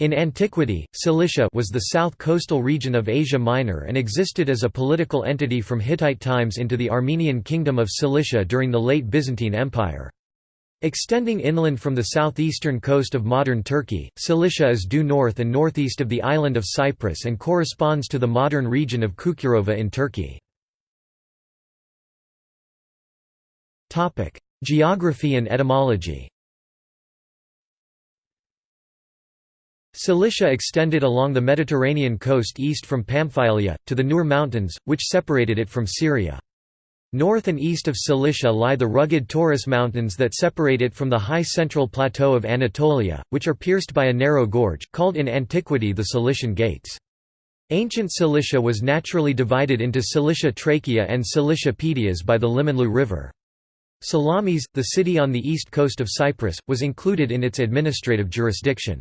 In antiquity, Cilicia was the south coastal region of Asia Minor and existed as a political entity from Hittite times into the Armenian kingdom of Cilicia during the late Byzantine Empire. Extending inland from the southeastern coast of modern Turkey, Cilicia is due north and northeast of the island of Cyprus and corresponds to the modern region of Kukurova in Turkey. Geography and etymology Cilicia extended along the Mediterranean coast east from Pamphylia, to the Nur Mountains, which separated it from Syria. North and east of Cilicia lie the rugged Taurus Mountains that separate it from the high central plateau of Anatolia, which are pierced by a narrow gorge, called in antiquity the Cilician Gates. Ancient Cilicia was naturally divided into Cilicia Trachea and Cilicia Pedias by the Limanlu River. Salamis, the city on the east coast of Cyprus, was included in its administrative jurisdiction.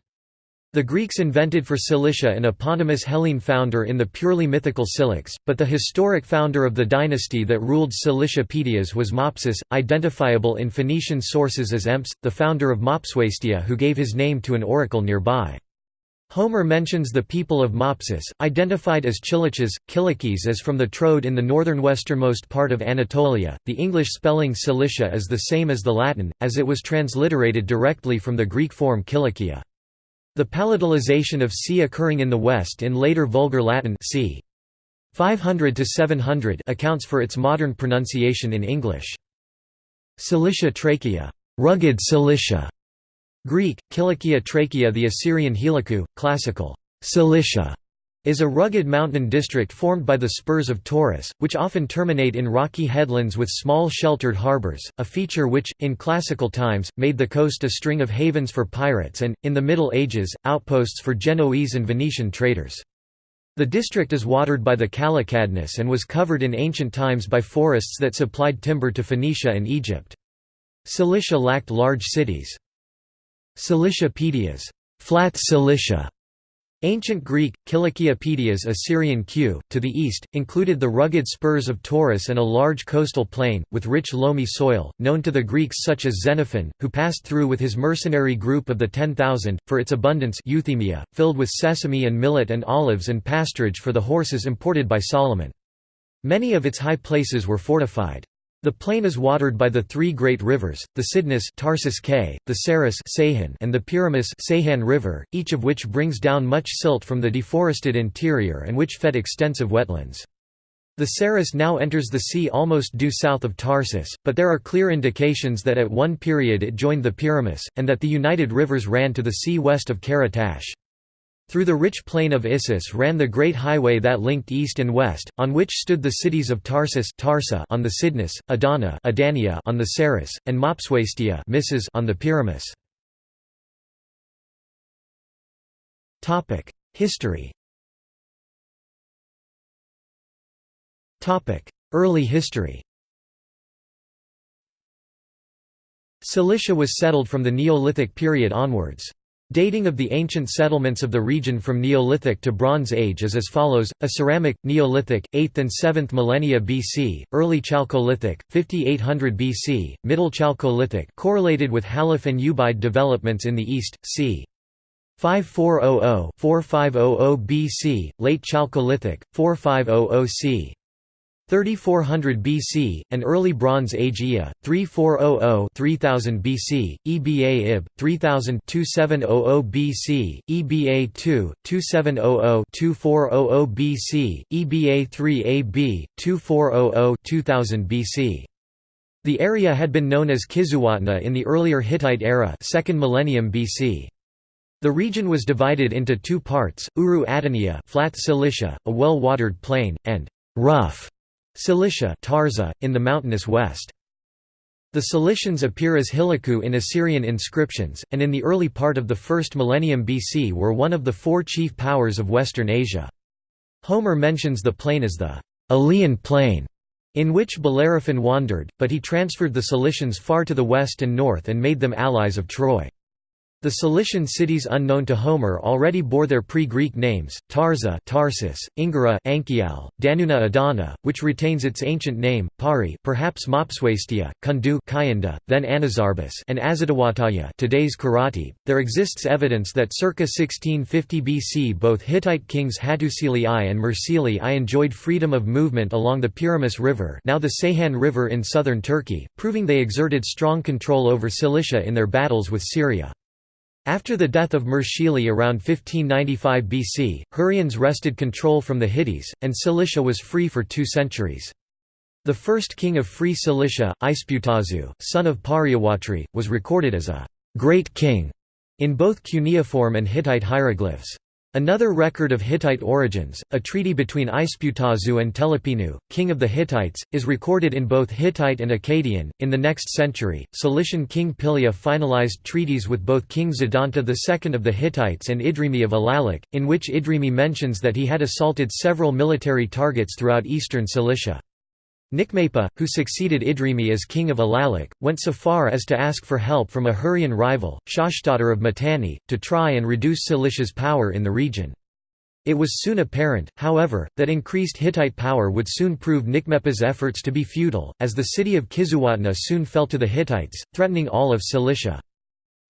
The Greeks invented for Cilicia an eponymous Hellene founder in the purely mythical Cilix, but the historic founder of the dynasty that ruled Cilicia Pedias was Mopsus, identifiable in Phoenician sources as Emps, the founder of Mopsuestia who gave his name to an oracle nearby. Homer mentions the people of Mopsus, identified as Chiliches, Kilikes as from the Troad in the northern westernmost part of Anatolia. The English spelling Cilicia is the same as the Latin, as it was transliterated directly from the Greek form Kilikia. The palatalization of c occurring in the West in later Vulgar Latin c. 500 to 700 accounts for its modern pronunciation in English. Cilicia trachea, rugged Cilicia. Greek, Kilikia trachea The Assyrian Heliku, classical Cilicia is a rugged mountain district formed by the spurs of Taurus, which often terminate in rocky headlands with small sheltered harbors, a feature which, in classical times, made the coast a string of havens for pirates and, in the Middle Ages, outposts for Genoese and Venetian traders. The district is watered by the Calycadnus and was covered in ancient times by forests that supplied timber to Phoenicia and Egypt. Cilicia lacked large cities. Cilicia Pedias flat Cilicia", Ancient Greek, Kilikiopedias Assyrian Q, to the east, included the rugged spurs of Taurus and a large coastal plain, with rich loamy soil, known to the Greeks such as Xenophon, who passed through with his mercenary group of the Ten Thousand, for its abundance Euthymia, filled with sesame and millet and olives and pasturage for the horses imported by Solomon. Many of its high places were fortified. The plain is watered by the three great rivers, the Cydnus Tarsus K, the Sarus and the Pyramus Seyhan River, each of which brings down much silt from the deforested interior and which fed extensive wetlands. The Sarus now enters the sea almost due south of Tarsus, but there are clear indications that at one period it joined the Pyramus, and that the united rivers ran to the sea west of Karatash. Through the rich plain of Issus ran the great highway that linked east and west, on which stood the cities of Tarsus Tarsa on the Cydnus, Adana Adania on the Sarus, and Mopsuestia Misses on the Pyramus. History Early history Cilicia was settled from the Neolithic period onwards. Dating of the ancient settlements of the region from Neolithic to Bronze Age is as follows: a ceramic, Neolithic, 8th and 7th millennia BC, early Chalcolithic, 5800 BC, middle Chalcolithic correlated with Halaf and Ubaid developments in the east, c. 5400–4500 BC, late Chalcolithic, 4500 c. 3400 BC, an early Bronze Age Ea, 3400–3000 BC, EBA Ib, 3000–2700 BC, EBA 2, 2700–2400 BC, EBA 3 AB, 2400–2000 BC. The area had been known as Kizzuwatna in the earlier Hittite era 2nd millennium BC. The region was divided into two parts, Uru Adania flat Cilicia, a well-watered plain, and rough Cilicia Tarza, in the mountainous west. The Cilicians appear as Hiliku in Assyrian inscriptions, and in the early part of the first millennium BC were one of the four chief powers of Western Asia. Homer mentions the plain as the Aleian plain, in which Bellerophon wandered, but he transferred the Cilicians far to the west and north and made them allies of Troy. The Cilician cities unknown to Homer already bore their pre-Greek names, Tarza Tarsus, Ingara Anchial, Danuna Adana, which retains its ancient name, Pari perhaps Mopsuestia, Kundu Kayanda, then Anazarbus and Azadawataya today's Karati. There exists evidence that circa 1650 BC both Hittite kings Hattusili I and Mursili I enjoyed freedom of movement along the Pyramus River now the Ceyhan River in southern Turkey, proving they exerted strong control over Cilicia in their battles with Syria. After the death of Mursili around 1595 BC, Hurrians wrested control from the Hittites, and Cilicia was free for two centuries. The first king of Free Cilicia, Isputazu, son of Pariawatri, was recorded as a «great king» in both cuneiform and Hittite hieroglyphs. Another record of Hittite origins, a treaty between Isputazu and Telepinu, king of the Hittites, is recorded in both Hittite and Akkadian. In the next century, Cilician king Pilia finalized treaties with both King Zidanta II of the Hittites and Idrimi of Alalik, in which Idrimi mentions that he had assaulted several military targets throughout eastern Cilicia. Nikmapa, who succeeded Idrimi as king of Alalik, went so far as to ask for help from a Hurrian rival, Shashtadar of Mitanni, to try and reduce Cilicia's power in the region. It was soon apparent, however, that increased Hittite power would soon prove Nikmepa's efforts to be futile, as the city of Kizzuwatna soon fell to the Hittites, threatening all of Cilicia.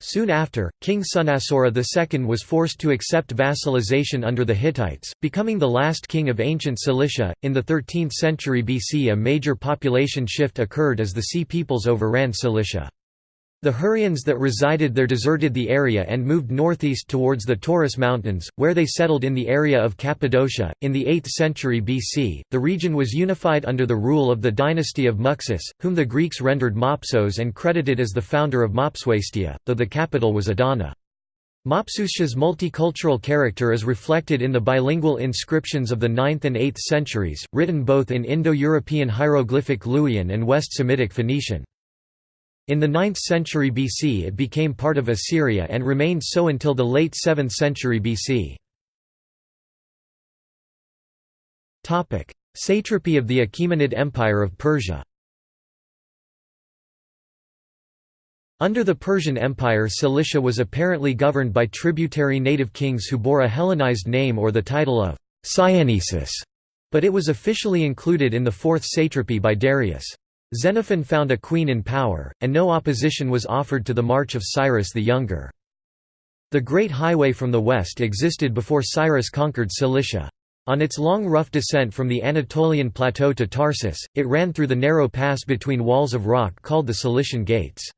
Soon after, King Sunasora II was forced to accept vassalization under the Hittites, becoming the last king of ancient Cilicia. In the 13th century BC, a major population shift occurred as the Sea peoples overran Cilicia. The Hurrians that resided there deserted the area and moved northeast towards the Taurus Mountains, where they settled in the area of Cappadocia. In the 8th century BC, the region was unified under the rule of the dynasty of Muxus, whom the Greeks rendered Mopsos and credited as the founder of Mopsuestia, though the capital was Adana. Mopsuestia's multicultural character is reflected in the bilingual inscriptions of the 9th and 8th centuries, written both in Indo-European hieroglyphic Luwian and West Semitic Phoenician. In the 9th century BC it became part of Assyria and remained so until the late 7th century BC. Satrapy of the Achaemenid Empire of Persia Under the Persian Empire Cilicia was apparently governed by tributary native kings who bore a Hellenized name or the title of Syennesis, but it was officially included in the fourth satrapy by Darius. Xenophon found a queen in power, and no opposition was offered to the march of Cyrus the Younger. The Great Highway from the west existed before Cyrus conquered Cilicia. On its long rough descent from the Anatolian plateau to Tarsus, it ran through the narrow pass between walls of rock called the Cilician Gates.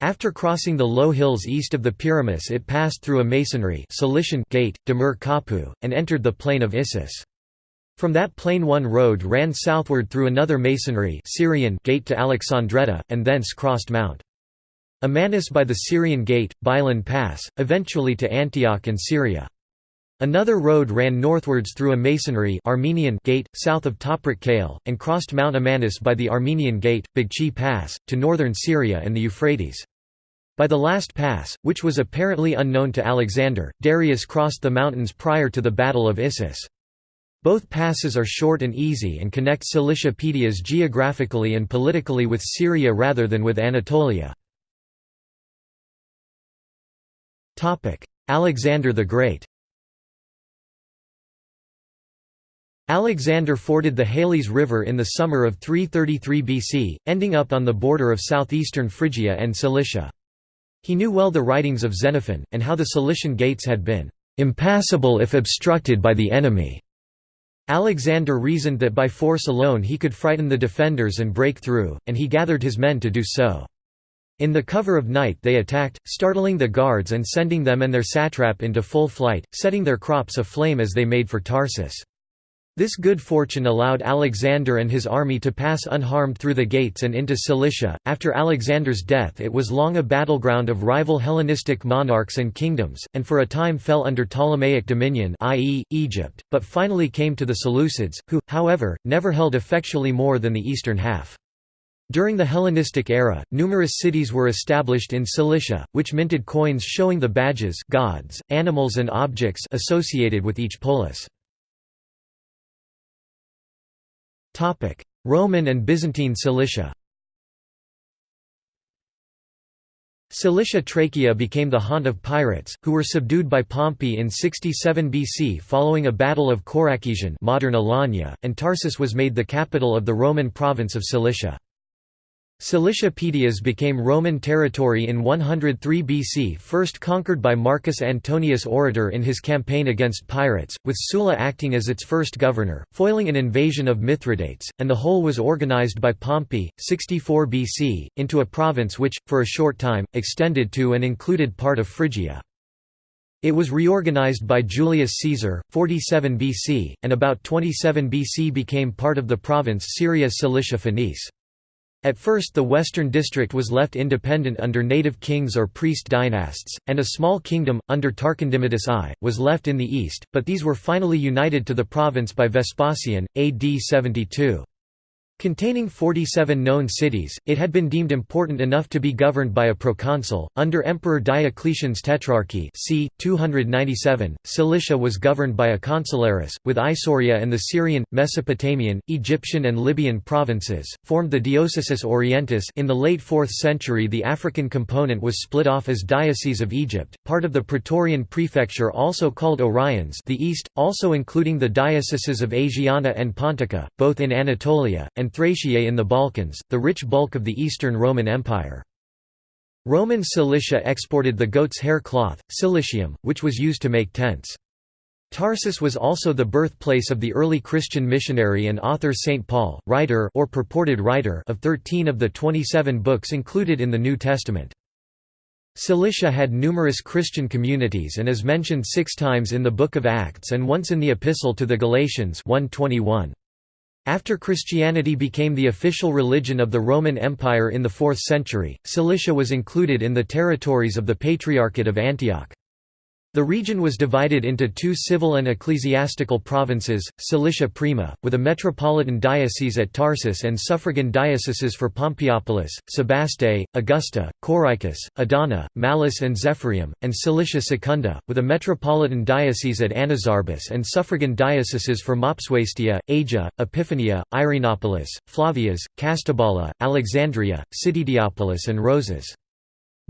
After crossing the low hills east of the Pyramus it passed through a masonry Cilician gate, Demir Kapu, and entered the plain of Issus. From that plain one road ran southward through another masonry Syrian gate to Alexandretta, and thence crossed Mount Amanus by the Syrian gate, Bilan Pass, eventually to Antioch and Syria. Another road ran northwards through a masonry Armenian gate, south of Toprak Kale, and crossed Mount Amanus by the Armenian gate, Bagchi Pass, to northern Syria and the Euphrates. By the last pass, which was apparently unknown to Alexander, Darius crossed the mountains prior to the Battle of Issus. Both passes are short and easy and connect Cilicia Pedias geographically and politically with Syria rather than with Anatolia. Alexander the Great Alexander forded the Halys River in the summer of 333 BC, ending up on the border of southeastern Phrygia and Cilicia. He knew well the writings of Xenophon, and how the Cilician gates had been "...impassable if obstructed by the enemy." Alexander reasoned that by force alone he could frighten the defenders and break through, and he gathered his men to do so. In the cover of night they attacked, startling the guards and sending them and their satrap into full flight, setting their crops aflame as they made for Tarsus. This good fortune allowed Alexander and his army to pass unharmed through the gates and into Cilicia. After Alexander's death, it was long a battleground of rival Hellenistic monarchs and kingdoms, and for a time fell under Ptolemaic dominion, i.e., Egypt, but finally came to the Seleucids, who, however, never held effectually more than the eastern half. During the Hellenistic era, numerous cities were established in Cilicia, which minted coins showing the badges gods, animals and objects associated with each polis. Roman and Byzantine Cilicia Cilicia Trachea became the haunt of pirates, who were subdued by Pompey in 67 BC following a battle of Korakision modern Alanya, and Tarsus was made the capital of the Roman province of Cilicia. Cilicia Paedias became Roman territory in 103 BC first conquered by Marcus Antonius Orator in his campaign against pirates, with Sulla acting as its first governor, foiling an invasion of Mithridates, and the whole was organized by Pompey, 64 BC, into a province which, for a short time, extended to and included part of Phrygia. It was reorganized by Julius Caesar, 47 BC, and about 27 BC became part of the province Syria Cilicia Phenice. At first the western district was left independent under native kings or priest dynasts, and a small kingdom, under Tarquindimidas I, was left in the east, but these were finally united to the province by Vespasian, AD 72. Containing 47 known cities, it had been deemed important enough to be governed by a proconsul. Under Emperor Diocletian's tetrarchy, c. 297, Cilicia was governed by a consularis, with Isauria and the Syrian, Mesopotamian, Egyptian, and Libyan provinces formed the Diocesis Orientis. In the late 4th century, the African component was split off as Diocese of Egypt, part of the Praetorian prefecture, also called Oriens, the East, also including the dioceses of Asiana and Pontica, both in Anatolia, and Thraciae in the Balkans, the rich bulk of the Eastern Roman Empire. Roman Cilicia exported the goat's hair cloth, cilicium, which was used to make tents. Tarsus was also the birthplace of the early Christian missionary and author St. Paul, writer or purported writer of 13 of the 27 books included in the New Testament. Cilicia had numerous Christian communities and is mentioned six times in the Book of Acts and once in the Epistle to the Galatians 121. After Christianity became the official religion of the Roman Empire in the 4th century, Cilicia was included in the territories of the Patriarchate of Antioch. The region was divided into two civil and ecclesiastical provinces, Cilicia Prima, with a metropolitan diocese at Tarsus and suffragan dioceses for Pompeiopolis, Sebaste, Augusta, Coricus, Adana, Malis and Zephyrium, and Cilicia Secunda, with a metropolitan diocese at Anazarbus and suffragan dioceses for Mopsuestia, Asia, Epiphania, Irenopolis, Flavias, Castabala, Alexandria, Citydiopolis and Roses.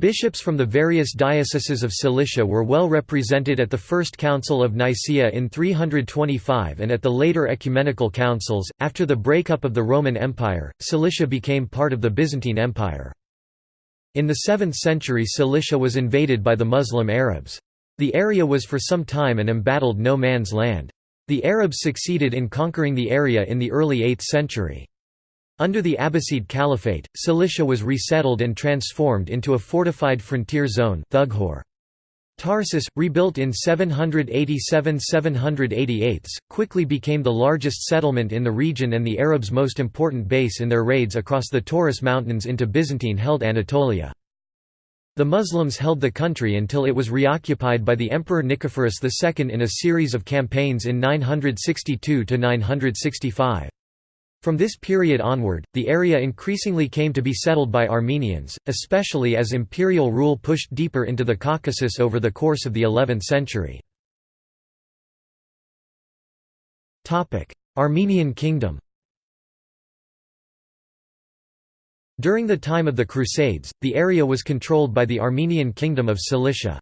Bishops from the various dioceses of Cilicia were well represented at the First Council of Nicaea in 325 and at the later ecumenical councils. After the breakup of the Roman Empire, Cilicia became part of the Byzantine Empire. In the 7th century, Cilicia was invaded by the Muslim Arabs. The area was for some time an embattled no man's land. The Arabs succeeded in conquering the area in the early 8th century. Under the Abbasid Caliphate, Cilicia was resettled and transformed into a fortified frontier zone Tarsus, rebuilt in 787–788, quickly became the largest settlement in the region and the Arabs' most important base in their raids across the Taurus Mountains into Byzantine-held Anatolia. The Muslims held the country until it was reoccupied by the Emperor Nicephorus II in a series of campaigns in 962–965. From this period onward, the area increasingly came to be settled by Armenians, especially as imperial rule pushed deeper into the Caucasus over the course of the 11th century. Armenian Kingdom During the time of the Crusades, the area was controlled by the Armenian Kingdom of Cilicia.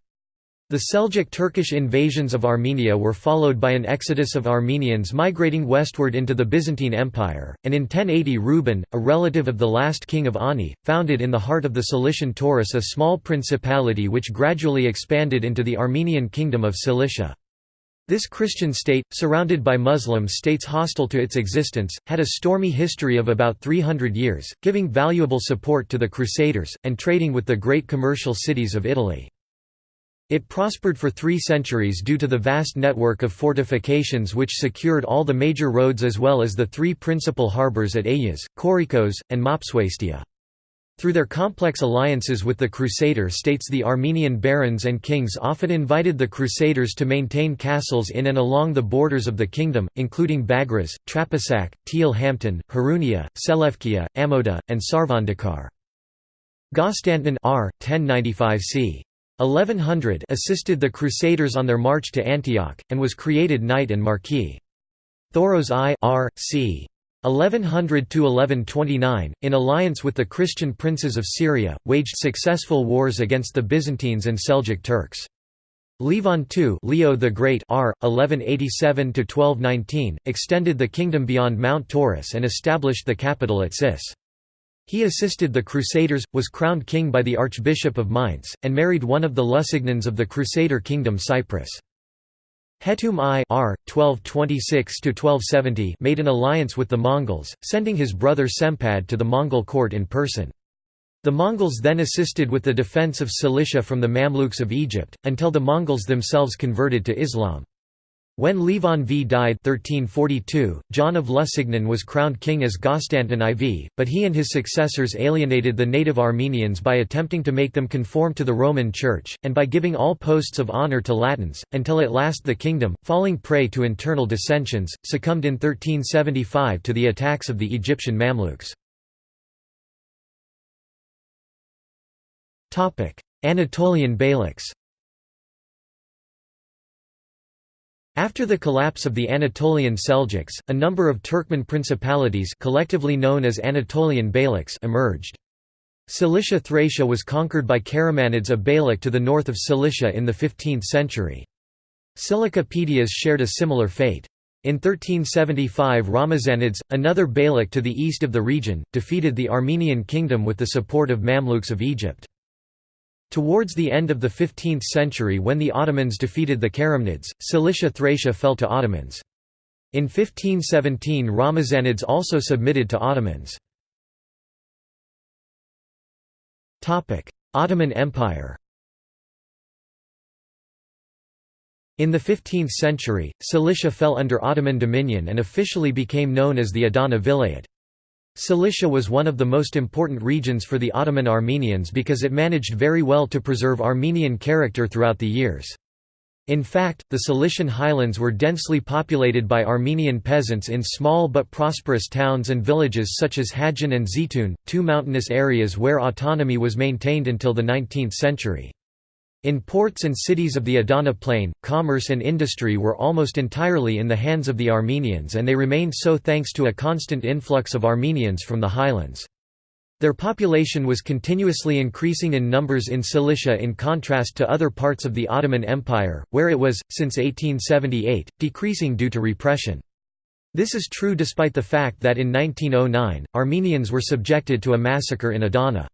The Seljuk Turkish invasions of Armenia were followed by an exodus of Armenians migrating westward into the Byzantine Empire, and in 1080 Reuben, a relative of the last king of Ani, founded in the heart of the Cilician Taurus a small principality which gradually expanded into the Armenian Kingdom of Cilicia. This Christian state, surrounded by Muslim states hostile to its existence, had a stormy history of about 300 years, giving valuable support to the Crusaders, and trading with the great commercial cities of Italy. It prospered for three centuries due to the vast network of fortifications which secured all the major roads as well as the three principal harbours at Ayas, Korikos, and Mopsuestia. Through their complex alliances with the Crusader states the Armenian barons and kings often invited the Crusaders to maintain castles in and along the borders of the kingdom, including Bagras, Trapisak, Teal Hampton, Harunia, Selevkia, Amoda, and Sarvandakar. Gostantin R. 1095 c. 1100 assisted the Crusaders on their march to Antioch, and was created knight and marquis. Thoros I R. c. 1100–1129, in alliance with the Christian princes of Syria, waged successful wars against the Byzantines and Seljuk Turks. Levon II Leo the Great R. 1187–1219, extended the kingdom beyond Mount Taurus and established the capital at Sis. He assisted the Crusaders, was crowned king by the Archbishop of Mainz, and married one of the Lusignans of the Crusader kingdom Cyprus. Hetum I R. 1226–1270 made an alliance with the Mongols, sending his brother Sempad to the Mongol court in person. The Mongols then assisted with the defense of Cilicia from the Mamluks of Egypt, until the Mongols themselves converted to Islam. When Levon V died 1342, John of Lusignan was crowned king as Gostantin IV, but he and his successors alienated the native Armenians by attempting to make them conform to the Roman Church, and by giving all posts of honour to Latins, until at last the kingdom, falling prey to internal dissensions, succumbed in 1375 to the attacks of the Egyptian Mamluks. Anatolian Beyliks After the collapse of the Anatolian Seljuks, a number of Turkmen principalities collectively known as Anatolian Beyliks emerged. Cilicia Thracia was conquered by Karamanids of Beylik to the north of Cilicia in the 15th century. Silica shared a similar fate. In 1375 Ramazanids, another Beylik to the east of the region, defeated the Armenian kingdom with the support of Mamluks of Egypt. Towards the end of the 15th century when the Ottomans defeated the Karamanids, Cilicia Thracia fell to Ottomans. In 1517 Ramazanids also submitted to Ottomans. Ottoman Empire In the 15th century, Cilicia fell under Ottoman dominion and officially became known as the Adana Vilayet. Cilicia was one of the most important regions for the Ottoman Armenians because it managed very well to preserve Armenian character throughout the years. In fact, the Cilician highlands were densely populated by Armenian peasants in small but prosperous towns and villages such as Hadjan and Zeytun, two mountainous areas where autonomy was maintained until the 19th century. In ports and cities of the Adana plain, commerce and industry were almost entirely in the hands of the Armenians and they remained so thanks to a constant influx of Armenians from the highlands. Their population was continuously increasing in numbers in Cilicia in contrast to other parts of the Ottoman Empire, where it was, since 1878, decreasing due to repression. This is true despite the fact that in 1909, Armenians were subjected to a massacre in Adana.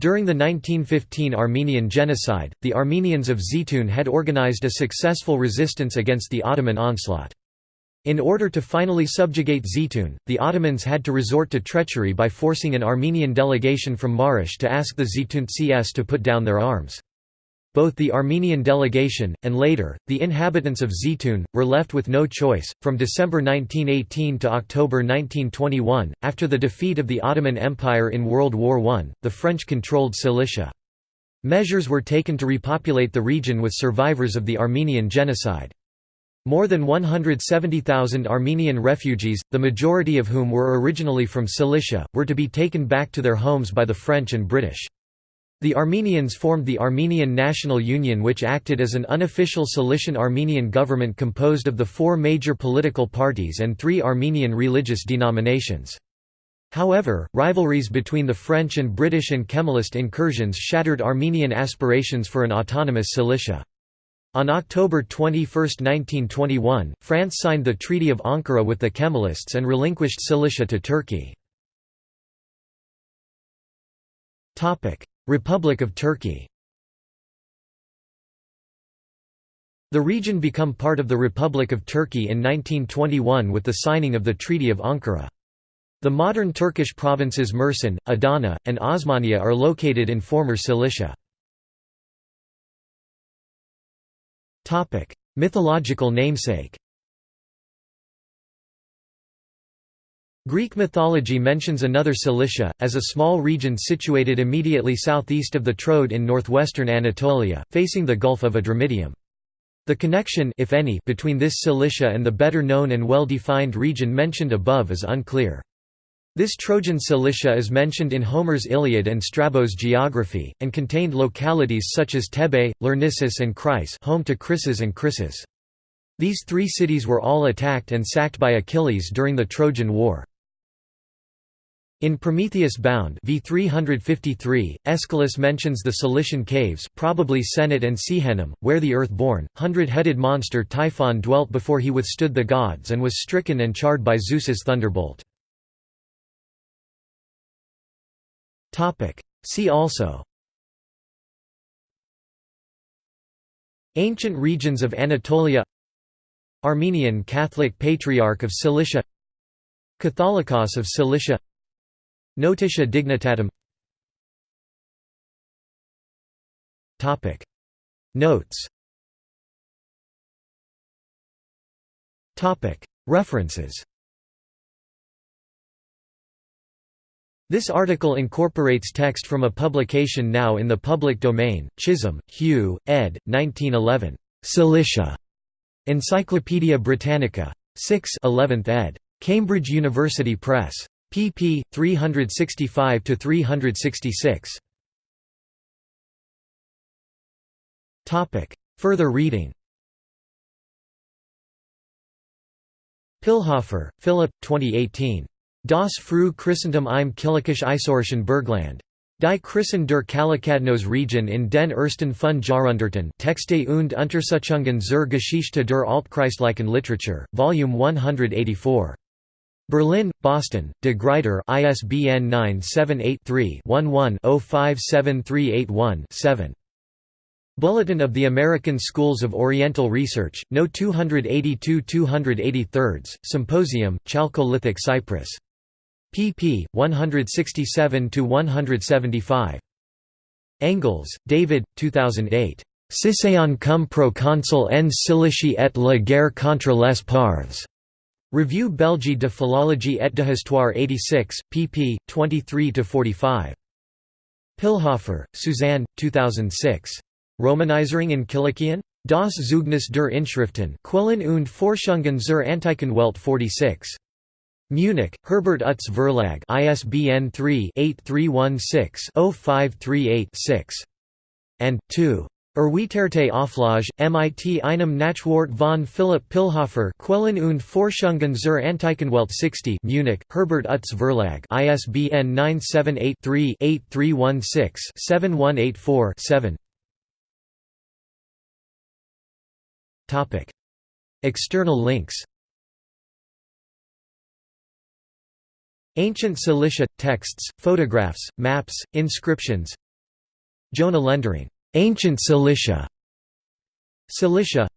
During the 1915 Armenian genocide, the Armenians of Zeytun had organized a successful resistance against the Ottoman onslaught. In order to finally subjugate Zeytun, the Ottomans had to resort to treachery by forcing an Armenian delegation from Marash to ask the Zeytuntsies to put down their arms. Both the Armenian delegation, and later, the inhabitants of Zeytun, were left with no choice. From December 1918 to October 1921, after the defeat of the Ottoman Empire in World War I, the French controlled Cilicia. Measures were taken to repopulate the region with survivors of the Armenian genocide. More than 170,000 Armenian refugees, the majority of whom were originally from Cilicia, were to be taken back to their homes by the French and British. The Armenians formed the Armenian National Union which acted as an unofficial Cilician Armenian government composed of the four major political parties and three Armenian religious denominations. However, rivalries between the French and British and Kemalist incursions shattered Armenian aspirations for an autonomous Cilicia. On October 21, 1921, France signed the Treaty of Ankara with the Kemalists and relinquished Cilicia to Turkey. Republic of Turkey The region become part of the Republic of Turkey in 1921 with the signing of the Treaty of Ankara. The modern Turkish provinces Mersin, Adana, and Osmaniye are located in former Cilicia. Mythological namesake Greek mythology mentions another Cilicia, as a small region situated immediately southeast of the Troad in northwestern Anatolia, facing the Gulf of Adramyttium. The connection if any, between this Cilicia and the better-known and well-defined region mentioned above is unclear. This Trojan Cilicia is mentioned in Homer's Iliad and Strabo's geography, and contained localities such as Thebe, Lyrnessus and Chryse home to Chryses and Chryseis. These three cities were all attacked and sacked by Achilles during the Trojan War. In Prometheus Bound v 353, Aeschylus mentions the Cilician caves probably Senate and Sehenum, where the earth-born, hundred-headed monster Typhon dwelt before he withstood the gods and was stricken and charred by Zeus's thunderbolt. See also Ancient regions of Anatolia Armenian Catholic Patriarch of Cilicia Catholicos of Cilicia Notitia dignitatum Notes References This article incorporates text from a publication now in the public domain, Chisholm, Hugh, ed. 1911. Cilicia. Encyclopædia Britannica. 6 11th ed. Cambridge University Press pp. 365–366. Further reading Pilhofer, Philip, 2018. Das Früh Christentum im Kilikische Bergland. Die Christen der Kalakadnos Region in den ersten fünf Jahrhunderten Texte und Untersuchungen zur Geschichte der Altchristlichen Literatur, Volume 184. Berlin, Boston, de Gruyter ISBN 978-3-11-057381-7. Bulletin of the American Schools of Oriental Research, No 282-283, Symposium, Chalcolithic Cyprus. pp. 167–175. Engels, David, 2008. Cicéron cum proconsul en Cilicie et la guerre contre les Parthes. Revue Belgique de Philologie et d'Histoire 86, pp. 23–45. Pilhofer, Suzanne, 2006. Romanizering in Kilikien? Das Zeugnis der Inschriften Quellen und Forschungen zur Antiken Welt 46. Munich, Herbert Utz Verlag ISBN 3-8316-0538-6. and 2. Erweiterte Auflage, MIT einem Nachwort von Philipp Pilhofer Quellen und Forschungen zur Antikenwelt 60 Munich, Herbert Utz Verlag ISBN 978-3-8316-7184-7 External links. Ancient Cilicia – texts, photographs, maps, inscriptions. Jonah Lendering Ancient Cilicia. Cilicia.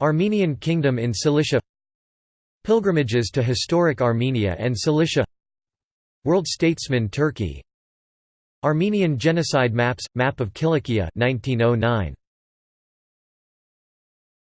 Armenian Kingdom in Cilicia. Pilgrimages to historic Armenia and Cilicia. World Statesman Turkey. Armenian Genocide Maps – Map of Kilikia 1909.